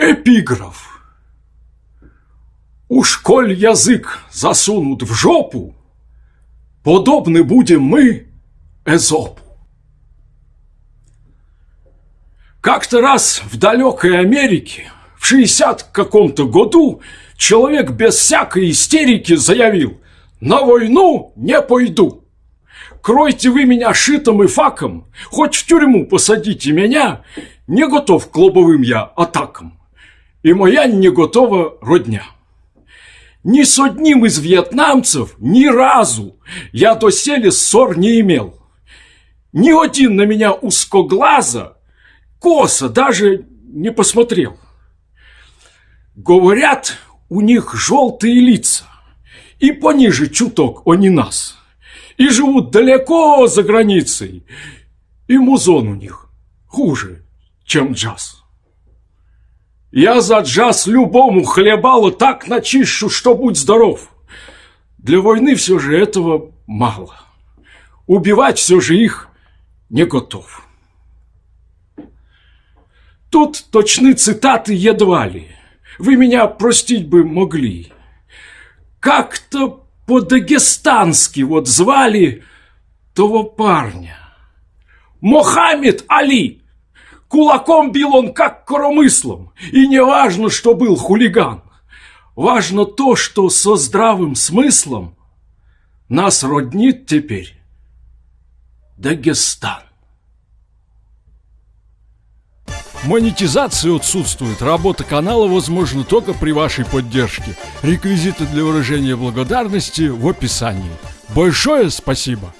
Эпиграф. Уж коль язык засунут в жопу, Подобны будем мы Эзопу. Как-то раз в далекой Америке в 60 каком-то году человек без всякой истерики заявил «На войну не пойду». Кройте вы меня шитом и факом, хоть в тюрьму посадите меня, не готов к лобовым я атакам и моя не готова родня. Ни с одним из вьетнамцев ни разу я доселе ссор не имел. Ни один на меня узкоглаза, косо даже не посмотрел. Говорят, у них желтые лица, и пониже чуток они нас, и живут далеко за границей, и музон у них хуже, чем джаз. Я за джаз любому хлебалу так начищу, что будь здоров. Для войны все же этого мало. Убивать все же их не готов. Тут точны цитаты едва ли. Вы меня простить бы могли. Как-то по-дагестански вот звали того парня. Мохаммед Али. Кулаком бил он как коромыслом, и не важно, что был хулиган. Важно то, что со здравым смыслом нас роднит теперь Дагестан. Монетизация отсутствует. Работа канала возможна только при вашей поддержке. Реквизиты для выражения благодарности в описании. Большое спасибо!